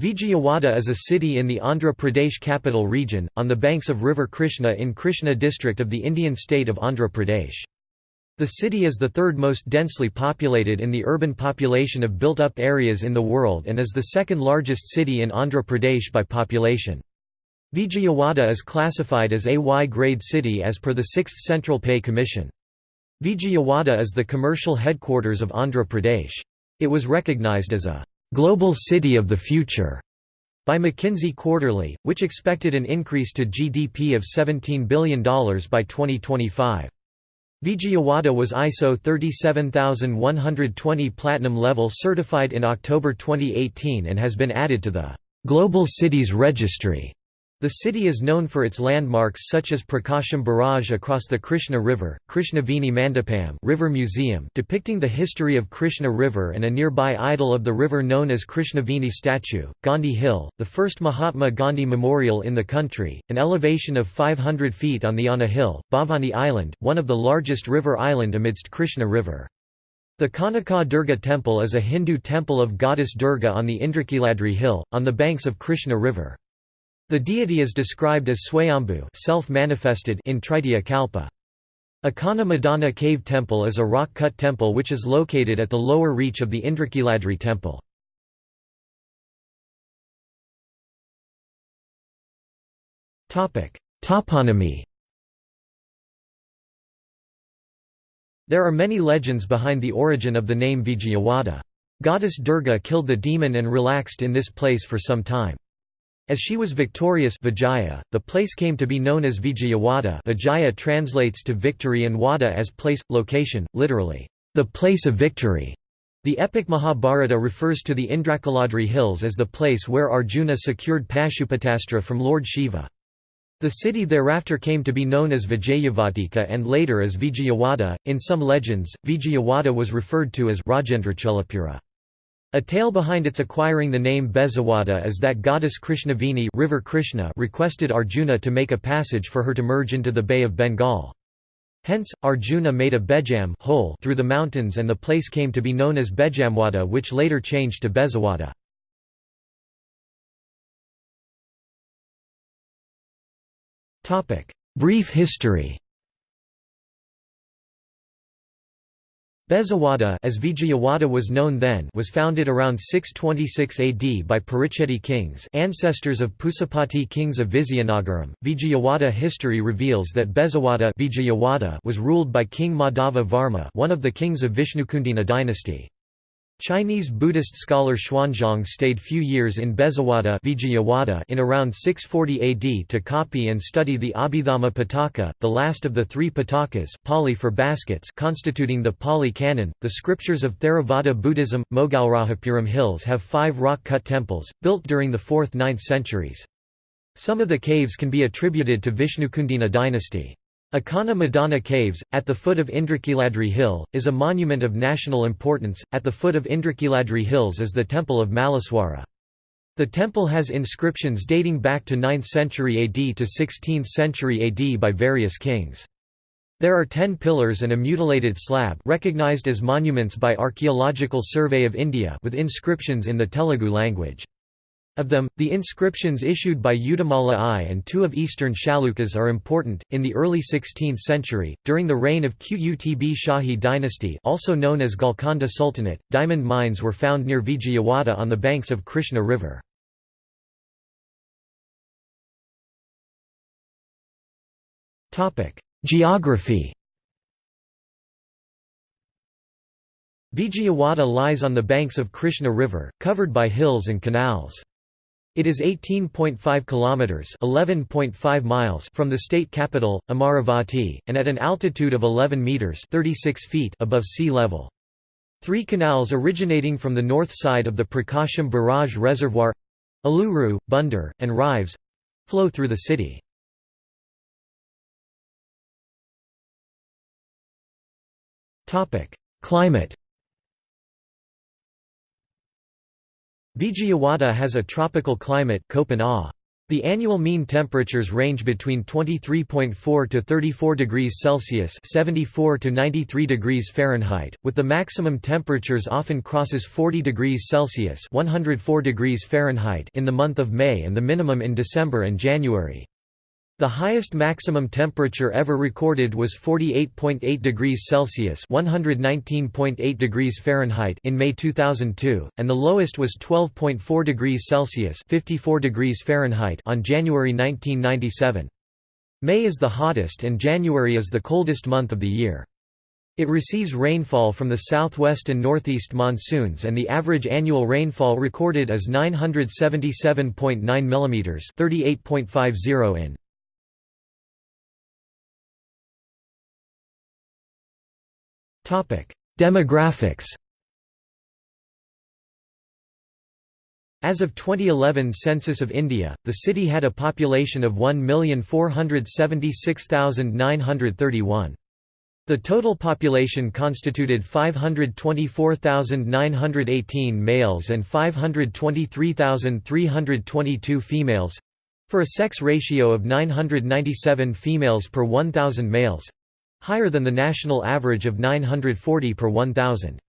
Vijayawada is a city in the Andhra Pradesh capital region, on the banks of river Krishna in Krishna district of the Indian state of Andhra Pradesh. The city is the third most densely populated in the urban population of built-up areas in the world and is the second largest city in Andhra Pradesh by population. Vijayawada is classified as a Y-grade city as per the 6th Central Pay Commission. Vijayawada is the commercial headquarters of Andhra Pradesh. It was recognized as a "'Global City of the Future' by McKinsey Quarterly, which expected an increase to GDP of $17 billion by 2025. Vijayawada was ISO 37120 Platinum level certified in October 2018 and has been added to the "'Global Cities Registry' The city is known for its landmarks such as Prakasham Barrage across the Krishna River, Krishnaveni Mandapam River Museum depicting the history of Krishna River and a nearby idol of the river known as Krishnaveni statue, Gandhi Hill, the first Mahatma Gandhi memorial in the country, an elevation of 500 feet on the Anna Hill, Bhavani Island, one of the largest river island amidst Krishna River. The Kanaka Durga temple is a Hindu temple of goddess Durga on the Indrakiladri hill, on the banks of Krishna River. The deity is described as Swayambhu self-manifested in Tritiya Kalpa. Akkanna Madanna Cave Temple is a rock-cut temple which is located at the lower reach of the Indrakiladri temple. Toponymy There are many legends behind the origin of the name Vijayawada. Goddess Durga killed the demon and relaxed in this place for some time. As she was victorious Vijaya, the place came to be known as Vijayawada Vijaya translates to victory and Wada as place, location, literally, the place of victory. The epic Mahabharata refers to the Indrakiladri hills as the place where Arjuna secured Pashupatastra from Lord Shiva. The city thereafter came to be known as Vijayavatika and later as Vijayawada. In some legends, Vijayawada was referred to as Rajendracholapura. A tale behind its acquiring the name Bezawada is that goddess Krishnaveni river Krishna requested Arjuna to make a passage for her to merge into the Bay of Bengal. Hence, Arjuna made a bejam hole through the mountains and the place came to be known as Bejamwada which later changed to Bezawada. Brief history Bezawada as Vijayawada was known then was founded around 626 AD by Paricheti kings ancestors of Pusapati kings of Vizianagaram. Vijayawada history reveals that Bezawada Vijayawada was ruled by King Madhava Varma one of the kings of Vishnukundina dynasty. Chinese Buddhist scholar Xuanzang stayed few years in Bezawada in around 640 AD to copy and study the Abhidhamma Pitaka, the last of the three Pitakas Pali for baskets constituting the Pali Canon. The scriptures of Theravada Buddhism, Mogalrajapuram Hills have five rock-cut temples, built during the 4th–9th centuries. Some of the caves can be attributed to Vishnukundina dynasty. Akkanna Madanna Caves, at the foot of Indrakiladri Hill, is a monument of national importance. At the foot of Indrakiladri Hills is the Temple of Malleswara. The temple has inscriptions dating back to 9th century AD to 16th century AD by various kings. There are ten pillars and a mutilated slab recognized as monuments by Archaeological Survey of India with inscriptions in the Telugu language. Of them, the inscriptions issued by Yuddhamalla I and two of eastern Chalukyas are important. In the early 16th century, during the reign of Qutb Shahi dynasty, also known as Golconda Sultanate, diamond mines were found near Vijayawada on the banks of Krishna River. Topic: Geography. Vijayawada lies on the banks of Krishna River, covered by hills and canals. It is 18.5 kilometers (11.5 miles) from the state capital, Amaravati, and at an altitude of 11 meters (36 feet) above sea level. Three canals originating from the north side of the Prakasham Barrage Reservoir Eluru, Bunder, and Ryves flow through the city. Climate Vijayawada has a tropical climate The annual mean temperatures range between 23.4 to 34 degrees Celsius (74 to 93 degrees Fahrenheit), with the maximum temperatures often crosses 40 degrees Celsius (104 degrees Fahrenheit) in the month of May and the minimum in December and January. The highest maximum temperature ever recorded was 48.8 degrees Celsius (119.8 degrees Fahrenheit) in May 2002, and the lowest was 12.4 degrees Celsius (54 degrees Fahrenheit) on January 1997. May is the hottest and January is the coldest month of the year. It receives rainfall from the southwest and northeast monsoons and the average annual rainfall recorded is 977.9 mm 38.50 in. Demographics As of 2011 census of India, the city had a population of 1,476,931. The total population constituted 524,918 males and 523,322 females for a sex ratio of 997 females per 1,000 males higher than the national average of 940 per 1,000.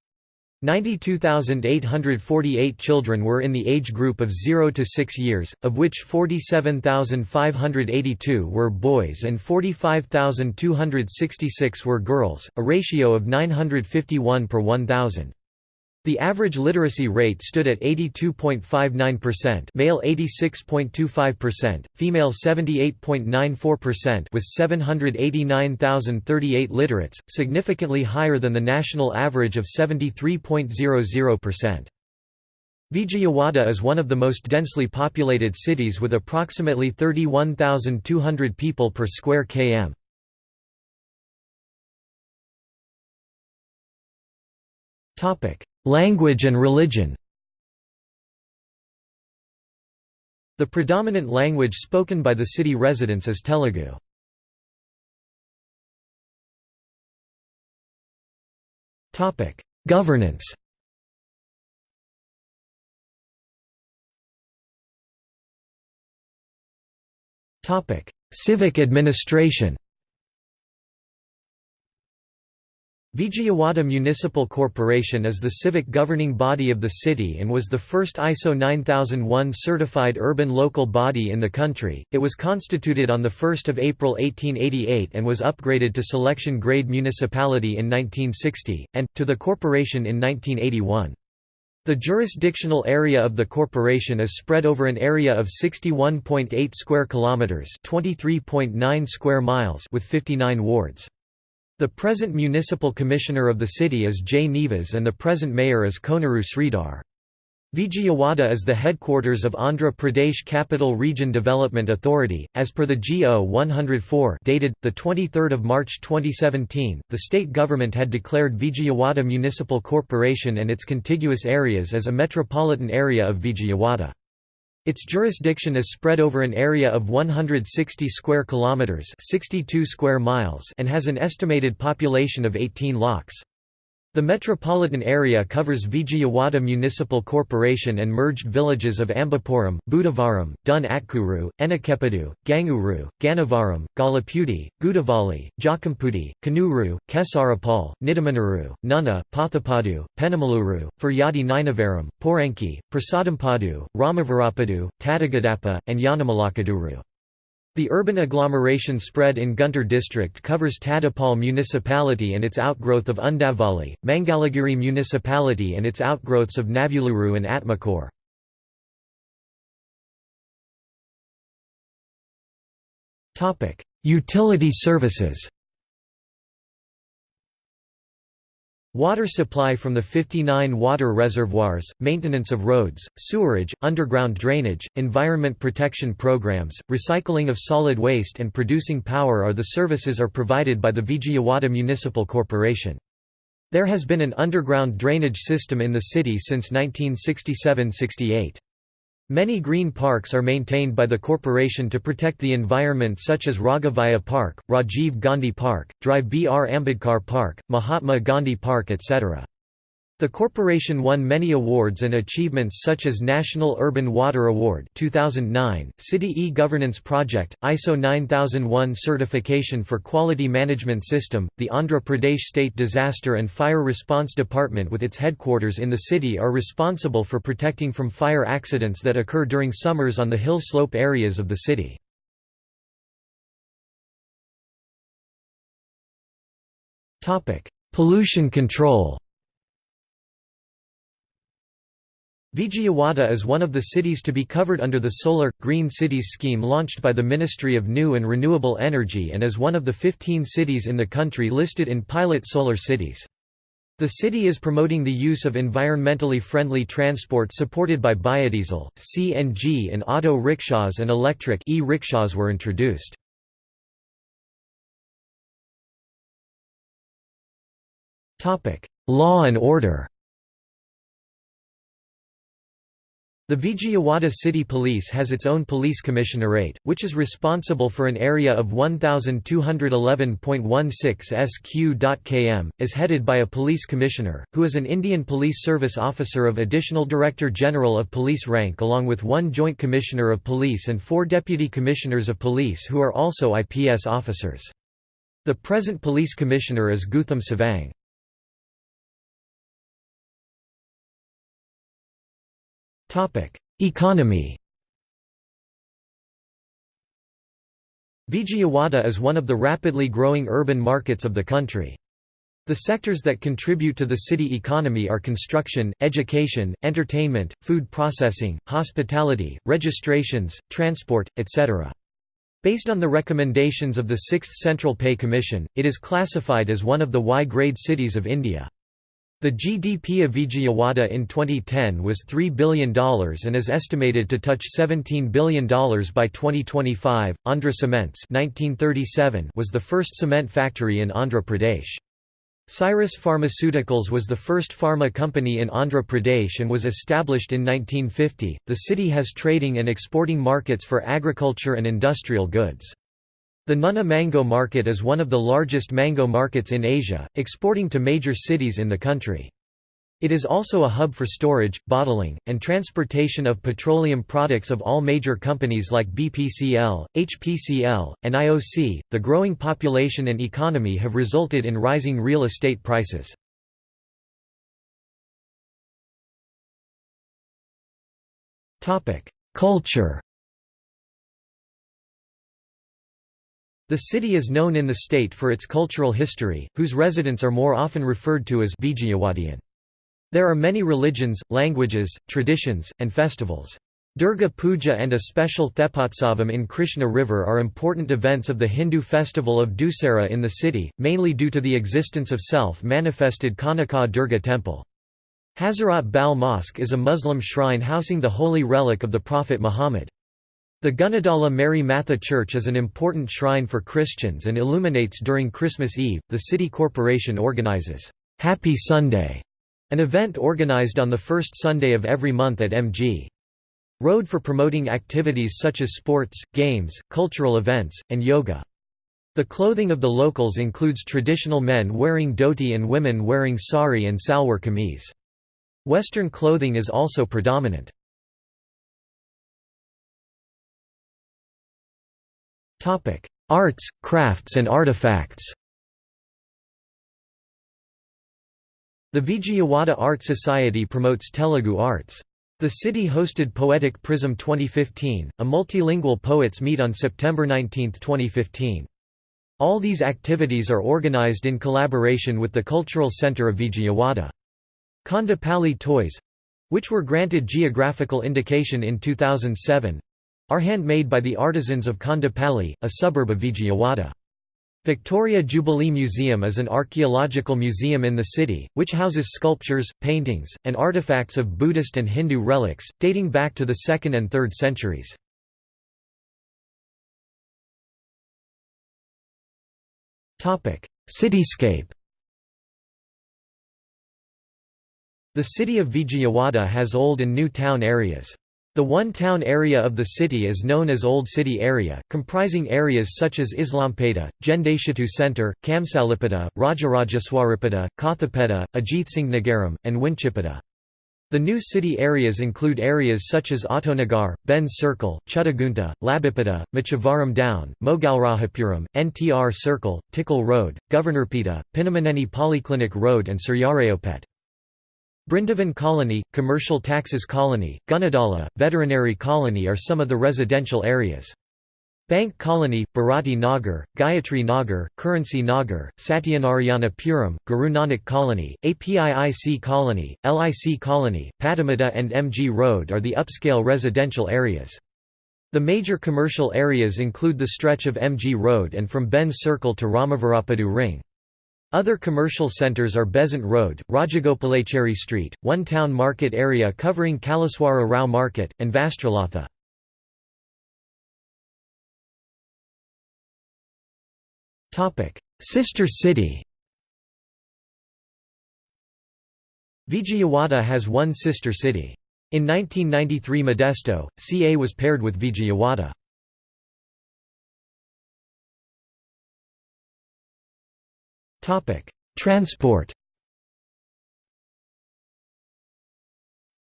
92,848 children were in the age group of 0 to 6 years, of which 47,582 were boys and 45,266 were girls, a ratio of 951 per 1,000. The average literacy rate stood at 82.59% male 86.25%, female 78.94% with 789,038 literates, significantly higher than the national average of 73.00%. Vijayawada is one of the most densely populated cities with approximately 31,200 people per square km. Language and religion. The predominant language spoken by the city residents is Telugu. Governance. Civic administration Vijayawada Municipal Corporation is the civic governing body of the city and was the first ISO 9001 certified urban local body in the country. It was constituted on 1 April 1888 and was upgraded to selection grade municipality in 1960, and, to the corporation in 1981. The jurisdictional area of the corporation is spread over an area of 61.8 square kilometers, 23.9 square miles with 59 wards. The present municipal commissioner of the city is J. Nivas and the present mayor is Koneru Sridhar. Vijayawada is the headquarters of Andhra Pradesh Capital Region Development Authority. As per the GO 104 dated, 23 March 2017, the state government had declared Vijayawada Municipal Corporation and its contiguous areas as a metropolitan area of Vijayawada. Its jurisdiction is spread over an area of 160 square kilometers, 62 square miles, and has an estimated population of 18 lakhs. The metropolitan area covers Vijayawada Municipal Corporation and merged villages of Ambapuram, Budavaram, Dun Atkuru, Enakepadu, Ganguru, Gannavaram, Gollapudi, Gudavalli, Jakkampudi, Kanuru, Kesarapal, Nidamanuru, Nunna, Pathapadu, Penamaluru, Furyadi Ninavaram, Poranki, Prasadampadu, Ramavarapadu, Tadigadapa, and Yanamalakuduru. The urban agglomeration spread in Guntur district covers Tadipal municipality and its outgrowth of Undavali, Mangalagiri municipality and its outgrowths of Navuluru and Atmakore. Utility services Water supply from the 59 water reservoirs, maintenance of roads, sewerage, underground drainage, environment protection programs, recycling of solid waste and producing power are the services are provided by the Vijayawada Municipal Corporation. There has been an underground drainage system in the city since 1967–68. Many green parks are maintained by the corporation to protect the environment such as Raghavaiah Park, Rajiv Gandhi Park, Drive B. R. Ambedkar Park, Mahatma Gandhi Park etc. The corporation won many awards and achievements such as National Urban Water Award 2009, City e-Governance Project, ISO 9001 certification for quality management system. The Andhra Pradesh State Disaster and Fire Response Department with its headquarters in the city are responsible for protecting from fire accidents that occur during summers on the hill slope areas of the city. Pollution control Vijayawada is one of the cities to be covered under the Solar, Green Cities scheme launched by the Ministry of New and Renewable Energy and is one of the 15 cities in the country listed in Pilot Solar Cities. The city is promoting the use of environmentally friendly transport supported by biodiesel, CNG and auto rickshaws and electric e-rickshaws were introduced. Law and order The Vijayawada City Police has its own police commissionerate, which is responsible for an area of 1211.16 sq.km, is headed by a police commissioner, who is an Indian Police Service officer of Additional Director General of Police rank along with one Joint Commissioner of Police and four Deputy Commissioners of Police who are also IPS officers. The present police commissioner is Gautam Sawang. Economy Vijayawada is one of the rapidly growing urban markets of the country. The sectors that contribute to the city economy are construction, education, entertainment, food processing, hospitality, registrations, transport, etc. Based on the recommendations of the 6th Central Pay Commission, it is classified as one of the Y-grade cities of India. The GDP of Vijayawada in 2010 was $3 billion and is estimated to touch $17 billion by 2025. Andhra Cements 1937 was the first cement factory in Andhra Pradesh. Cyrus Pharmaceuticals was the first pharma company in Andhra Pradesh and was established in 1950. The city has trading and exporting markets for agriculture and industrial goods. The Nunna mango market is one of the largest mango markets in Asia, exporting to major cities in the country. It is also a hub for storage, bottling, and transportation of petroleum products of all major companies like BPCL, HPCL, and IOC. The growing population and economy have resulted in rising real estate prices. Culture The city is known in the state for its cultural history, whose residents are more often referred to as Vijayawadian. There are many religions, languages, traditions, and festivals. Durga Puja and a special Thepotsavam in Krishna River are important events of the Hindu festival of Dussehra in the city, mainly due to the existence of self-manifested Kanaka Durga temple. Hazarat Bal Mosque is a Muslim shrine housing the holy relic of the Prophet Muhammad. The Gunadala Mary Matha Church is an important shrine for Christians and illuminates during Christmas Eve. The city corporation organizes Happy Sunday, an event organized on the first Sunday of every month at MG. Road for promoting activities such as sports, games, cultural events, and yoga. The clothing of the locals includes traditional men wearing dhoti and women wearing sari and salwar kameez. Western clothing is also predominant. Arts, crafts and artifacts The Vijayawada Art Society promotes Telugu arts. The city hosted Poetic Prism 2015, a multilingual poets meet on September 19, 2015. All these activities are organized in collaboration with the Cultural Center of Vijayawada. Kondapalli toys—which were granted geographical indication in 2007, are handmade by the artisans of Kondapalli, a suburb of Vijayawada. Victoria Jubilee Museum is an archaeological museum in the city, which houses sculptures, paintings, and artifacts of Buddhist and Hindu relics, dating back to the 2nd and 3rd centuries. Cityscape The city of Vijayawada has old and new town areas. The one-town area of the city is known as Old City Area, comprising areas such as Islampeta, Jendeshitu Center, Kamsalipeta, Rajarajeswaripeta, Kathapeta, Ajithsingnagaram, and Winchipeta. The new city areas include areas such as Autonagar, Benz Circle, Chuttagunta, Labipeta, Machavaram Down, Mogalrajapuram, NTR Circle, Tickle Road, Governorpeta, Pinamaneni Polyclinic Road and Suryarayopet. Brindavan Colony, Commercial Taxes Colony, Gunadala, Veterinary Colony are some of the residential areas. Bank Colony, Bharati Nagar, Gayatri Nagar, Currency Nagar, Satyanarayana Puram, Guru Nanak Colony, APIIC Colony, LIC Colony, Patamata and MG Road are the upscale residential areas. The major commercial areas include the stretch of MG Road and from Benz Circle to Ramavarapadu Ring. Other commercial centres are Besant Road, Rajagopalachari Street, one town market area covering Kaleswara Rao Market, and Vastralatha. Sister city Vijayawada has one sister city. In 1993 Modesto, CA was paired with Vijayawada. Transport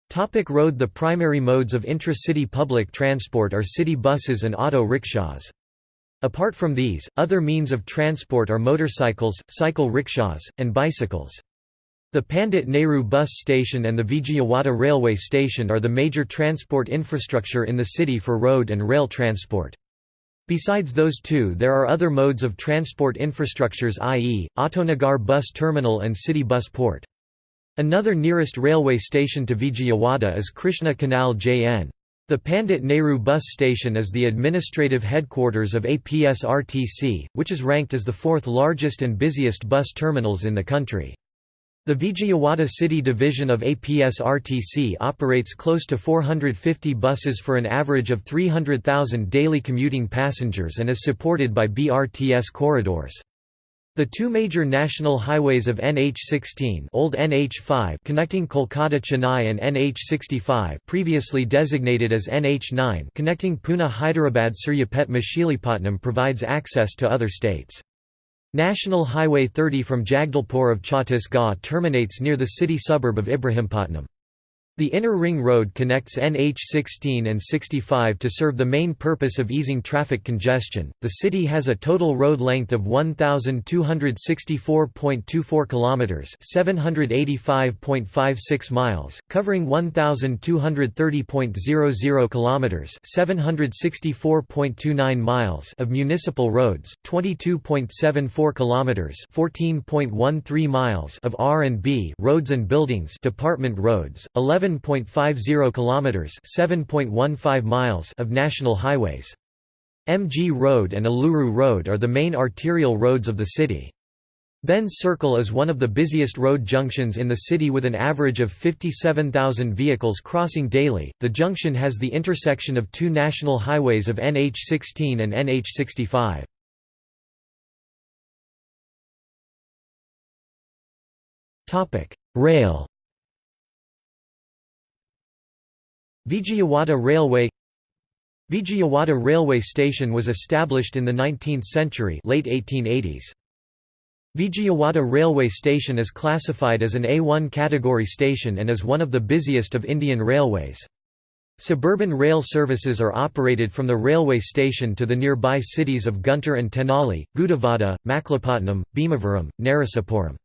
Topic road The primary modes of intra-city public transport are city buses and auto rickshaws. Apart from these, other means of transport are motorcycles, cycle rickshaws, and bicycles. The Pandit Nehru bus station and the Vijayawada railway station are the major transport infrastructure in the city for road and rail transport. Besides those two there are other modes of transport infrastructures i.e., Autonagar bus terminal and city bus port. Another nearest railway station to Vijayawada is Krishna Canal JN. The Pandit Nehru bus station is the administrative headquarters of APSRTC, which is ranked as the fourth largest and busiest bus terminals in the country. The Vijayawada City Division of APSRTC operates close to 450 buses for an average of 300,000 daily commuting passengers and is supported by BRTS corridors. The two major national highways of NH16 Old NH5 connecting Kolkata Chennai and NH65 previously designated as NH9 connecting Pune Hyderabad Suryapet Machilipatnam provides access to other states. National Highway 30 from Jagdalpur of Chhattisgarh terminates near the city suburb of Ibrahimpatnam. The inner ring road connects NH 16 and 65 to serve the main purpose of easing traffic congestion. The city has a total road length of 1264.24 kilometers, 785.56 miles, covering 1230.00 kilometers, 764.29 miles of municipal roads, 22.74 kilometers, 14.13 miles of R&B roads and buildings, department roads, 11 11.50 kilometers, 7.15 miles of national highways. MG Road and Eluru Road are the main arterial roads of the city. Benz Circle is one of the busiest road junctions in the city with an average of 57,000 vehicles crossing daily. The junction has the intersection of two national highways of NH16 and NH65. Topic: Rail Vijayawada Railway Vijayawada Railway Station was established in the 19th century late 1880s. Vijayawada Railway Station is classified as an A1 category station and is one of the busiest of Indian railways. Suburban rail services are operated from the railway station to the nearby cities of Guntur and Tenali, Gudivada, Machilipatnam, Bhimavaram, Narasapuram.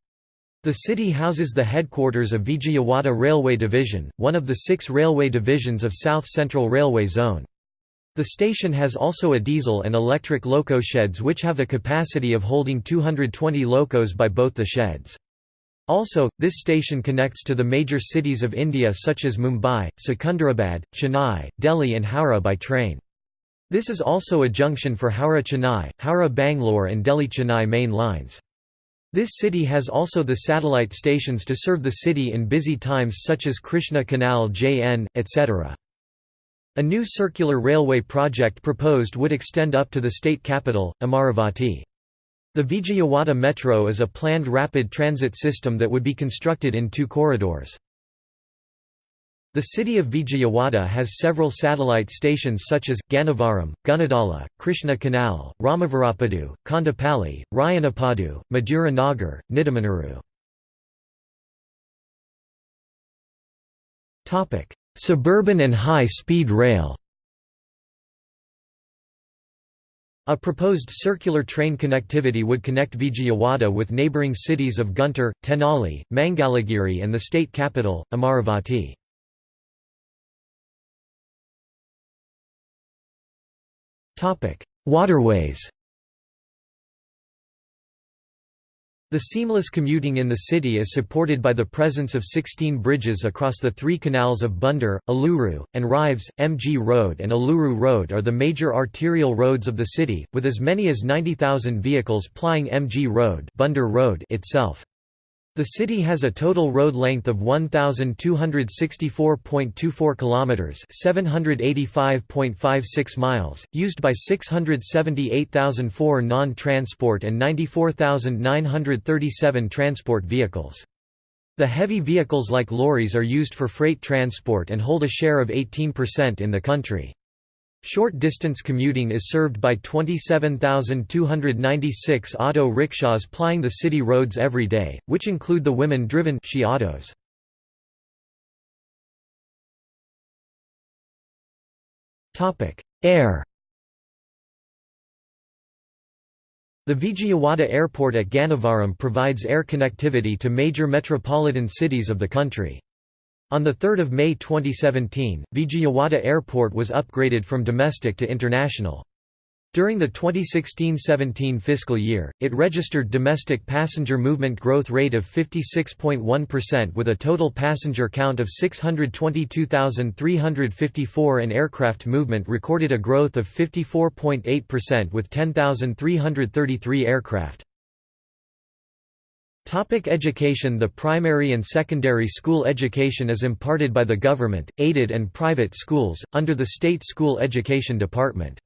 The city houses the headquarters of Vijayawada Railway Division, one of the six railway divisions of South Central Railway Zone. The station has also a diesel and electric loco sheds which have a capacity of holding 220 locos by both the sheds. Also, this station connects to the major cities of India such as Mumbai, Secunderabad, Chennai, Delhi and Howrah by train. This is also a junction for Howrah-Chennai, Howrah-Bangalore and Delhi-Chennai main lines. This city has also the satellite stations to serve the city in busy times such as Krishna Canal JN, etc. A new circular railway project proposed would extend up to the state capital, Amaravati. The Vijayawada Metro is a planned rapid transit system that would be constructed in two corridors. The city of Vijayawada has several satellite stations such as, Gannavaram, Gunadala, Krishna Canal, Ramavarapadu, Kondapalli, Rayanapadu, Madhura Nagar, Nidamanuru. Suburban and high-speed rail A proposed circular train connectivity would connect Vijayawada with neighbouring cities of Guntur, Tenali, Mangalagiri and the state capital, Amaravati. Waterways The seamless commuting in the city is supported by the presence of 16 bridges across the three canals of Bandar, Eluru, and Ryves. MG Road and Eluru Road are the major arterial roads of the city, with as many as 90,000 vehicles plying MG Road, Bandar Road itself. The city has a total road length of 1264.24 kilometers, 785.56 miles, used by 678,004 non-transport and 94,937 transport vehicles. The heavy vehicles like lorries are used for freight transport and hold a share of 18% in the country. Short-distance commuting is served by 27,296 auto rickshaws plying the city roads every day, which include the women-driven autos. Air The Vijayawada Airport at Gannavaram provides air connectivity to major metropolitan cities of the country. On 3 May 2017, Vijayawada Airport was upgraded from domestic to international. During the 2016–17 fiscal year, it registered domestic passenger movement growth rate of 56.1% with a total passenger count of 622,354 and aircraft movement recorded a growth of 54.8% with 10,333 aircraft. Topic education The primary and secondary school education is imparted by the government, aided and private schools, under the State School Education Department.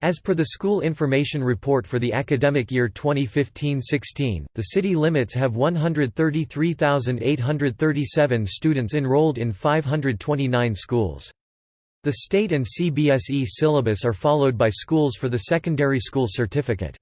As per the School Information Report for the academic year 2015–16, the city limits have 133,837 students enrolled in 529 schools. The state and CBSE syllabus are followed by schools for the secondary school certificate.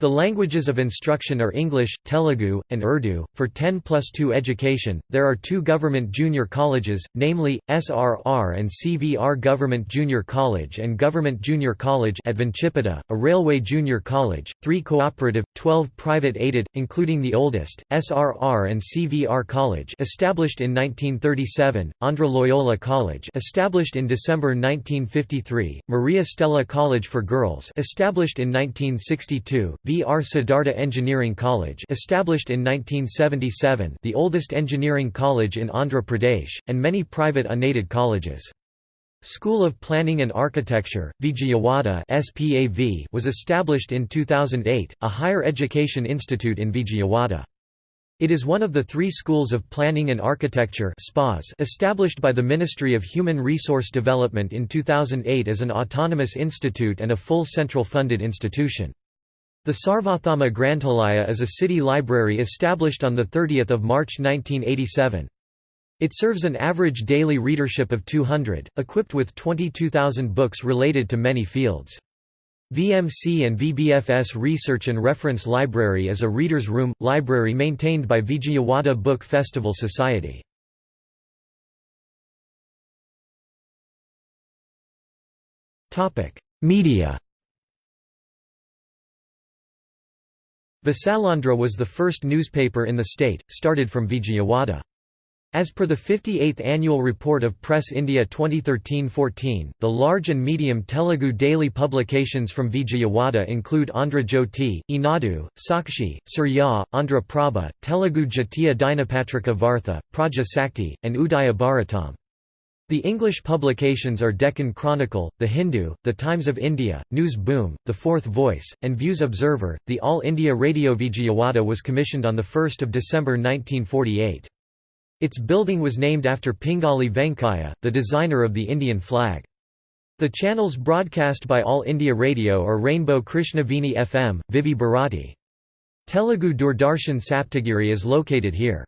The languages of instruction are English, Telugu, and Urdu. For 10 plus 2 education, there are two government junior colleges, namely, SRR and CVR Government Junior College and Government Junior College at Vanchipata, a railway junior college, three cooperative, 12 private aided, including the oldest, SRR and CVR College established in 1937, Andhra Loyola College established in December 1953, Maria Stella College for Girls established in 1962, V. R. Siddhartha Engineering College established in 1977 the oldest engineering college in Andhra Pradesh, and many private unaided colleges. School of Planning and Architecture, Vijayawada SPAV was established in 2008, a higher education institute in Vijayawada. It is one of the three schools of planning and architecture established by the Ministry of Human Resource Development in 2008 as an autonomous institute and a full central funded institution. The Sarvathama Granthalaya is a city library established on 30 March 1987. It serves an average daily readership of 200, equipped with 22,000 books related to many fields. VMC and VBFS Research and Reference Library is a reader's room, library maintained by Vijayawada Book Festival Society. Media Visalaandhra was the first newspaper in the state, started from Vijayawada. As per the 58th Annual Report of Press India 2013-14, the large and medium Telugu daily publications from Vijayawada include Andhra Jyoti, Eenadu, Sakshi, Surya, Andhra Prabha, Telugu Jatiya Dinapatrika Vartha, Praja Sakti, and Udaya Bharatam. The English publications are Deccan Chronicle, The Hindu, The Times of India, News Boom, The Fourth Voice, and Views Observer. The All India Radio Vijayawada was commissioned on 1 December 1948. Its building was named after Pingali Venkayya, the designer of the Indian flag. The channels broadcast by All India Radio are Rainbow Krishnaveni FM, Vivi Bharati. Telugu Doordarshan Saptagiri is located here.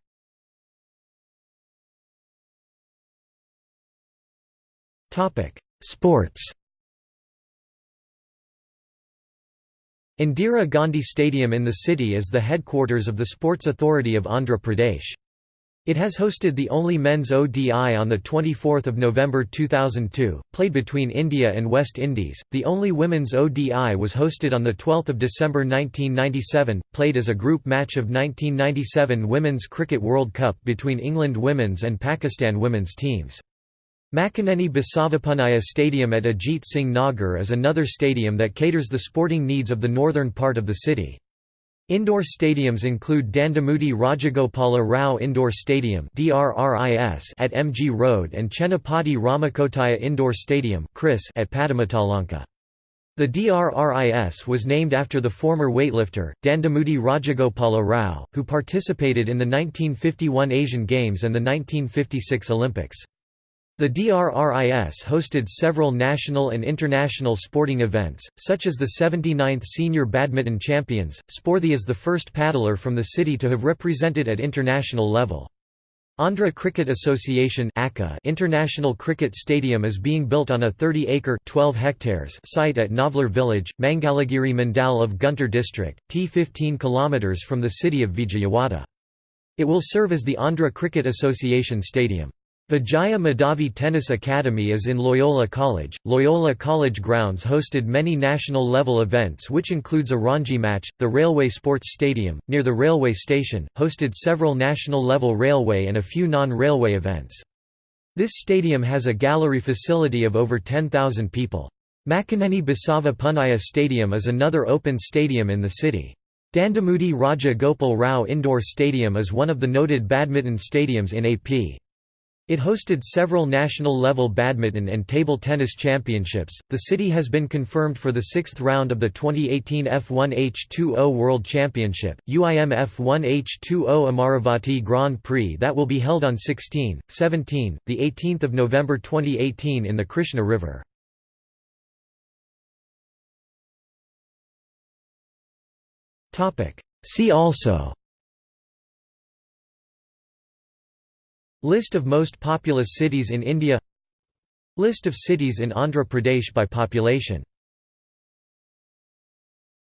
Sports Indira Gandhi Stadium in the city is the headquarters of the Sports Authority of Andhra Pradesh. It has hosted the only men's ODI on 24 November 2002, played between India and West Indies. The only women's ODI was hosted on 12 December 1997, played as a group match of 1997 Women's Cricket World Cup between England women's and Pakistan women's teams. Makkaneni Basavapunnaya Stadium at Ajit Singh Nagar is another stadium that caters the sporting needs of the northern part of the city. Indoor stadiums include Dandamudi Rajagopala Rao Indoor Stadium at MG Road and Chennapati Ramakotaya Indoor Stadium at Patamatalanka. The DRRIS was named after the former weightlifter, Dandamudi Rajagopala Rao, who participated in the 1951 Asian Games and the 1956 Olympics. The DRRIS hosted several national and international sporting events, such as the 79th Senior Badminton Champions. Sporthy is the first paddler from the city to have represented at international level. Andhra Cricket Association International Cricket Stadium is being built on a 30-acre site at Navlar village, Mangalagiri Mandal of Guntur district, t 15 km from the city of Vijayawada. It will serve as the Andhra Cricket Association Stadium. Vijaya Madhavi Tennis Academy is in Loyola College. Loyola College grounds hosted many national level events, which includes a Ranji match. The Railway Sports Stadium, near the railway station, hosted several national level railway and a few non railway events. This stadium has a gallery facility of over 10,000 people. Makkaneni Basava Punnaya Stadium is another open stadium in the city. Dandamudi Raja Gopal Rao Indoor Stadium is one of the noted badminton stadiums in AP. It hosted several national-level badminton and table tennis championships. The city has been confirmed for the sixth round of the 2018 F1H2O World Championship, UIM F1H2O Amaravati Grand Prix that will be held on 16, 17, the 18th of November 2018 in the Krishna River. Topic. See also List of most populous cities in India. List of cities in Andhra Pradesh by population